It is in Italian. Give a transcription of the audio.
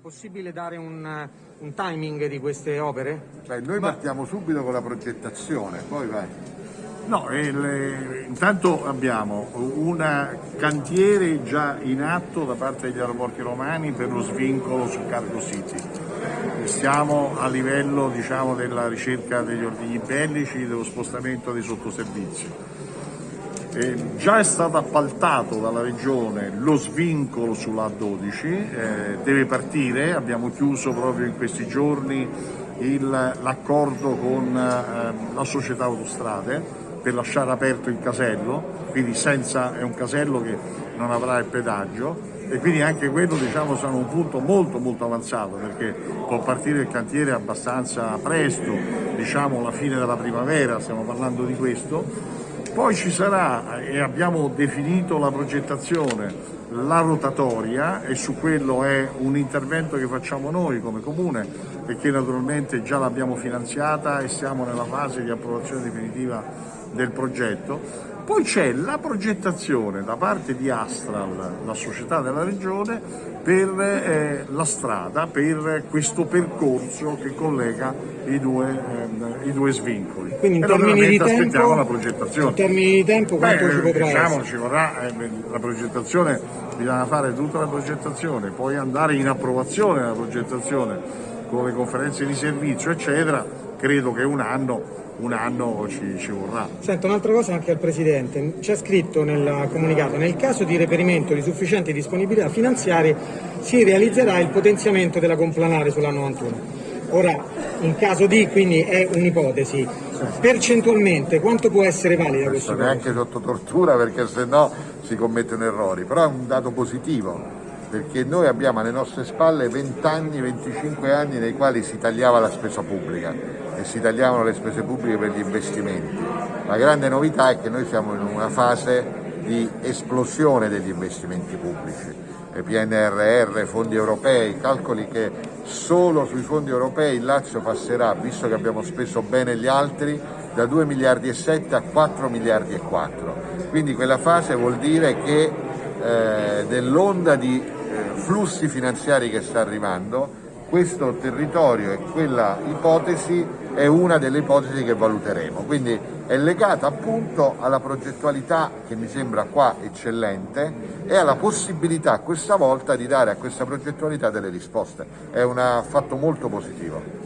possibile dare un, un timing di queste opere? Beh, noi partiamo subito con la progettazione, poi vai. No, il- intanto abbiamo un cantiere già in atto da parte degli aeroporti romani per lo svincolo su Cargo City. Siamo a livello diciamo, della ricerca degli ordigni bellici, dello spostamento dei sottoservizi. Eh, già è stato appaltato dalla Regione lo svincolo sulla A12, eh, deve partire, abbiamo chiuso proprio in questi giorni l'accordo con eh, la società autostrade per lasciare aperto il casello, quindi senza, è un casello che non avrà il pedaggio e quindi anche quello diciamo sarà un punto molto molto avanzato perché può partire il cantiere abbastanza presto, diciamo la fine della primavera, stiamo parlando di questo poi ci sarà, e abbiamo definito la progettazione, la rotatoria e su quello è un intervento che facciamo noi come comune perché naturalmente già l'abbiamo finanziata e siamo nella fase di approvazione definitiva del progetto. Poi c'è la progettazione da parte di Astral, la società della regione, per eh, la strada, per questo percorso che collega i due, ehm, i due svincoli. Quindi in termini di tempo, aspettiamo la progettazione. in termini di tempo quanto Beh, ci potrà diciamo, essere? ci vorrà eh, la progettazione, bisogna fare tutta la progettazione, poi andare in approvazione della progettazione con le conferenze di servizio, eccetera. Credo che un anno, un anno ci, ci vorrà. Sento un'altra cosa anche al Presidente, c'è scritto nel comunicato, nel caso di reperimento di sufficienti disponibilità finanziarie si realizzerà il potenziamento della complanare sulla 91. Ora, in caso di, quindi è un'ipotesi, percentualmente quanto può essere valida questa Questo cosa? neanche sotto tortura perché se no si commettono errori, però è un dato positivo perché noi abbiamo alle nostre spalle 20 anni, 25 anni nei quali si tagliava la spesa pubblica e si tagliavano le spese pubbliche per gli investimenti. La grande novità è che noi siamo in una fase di esplosione degli investimenti pubblici. PNRR, fondi europei, calcoli che solo sui fondi europei il Lazio passerà, visto che abbiamo speso bene gli altri, da 2 miliardi e 7 a 4 miliardi e 4. Quindi quella fase vuol dire che eh, dell'onda di eh, flussi finanziari che sta arrivando, questo territorio e quella ipotesi è una delle ipotesi che valuteremo. Quindi è legata appunto alla progettualità che mi sembra qua eccellente e alla possibilità questa volta di dare a questa progettualità delle risposte. È un fatto molto positivo.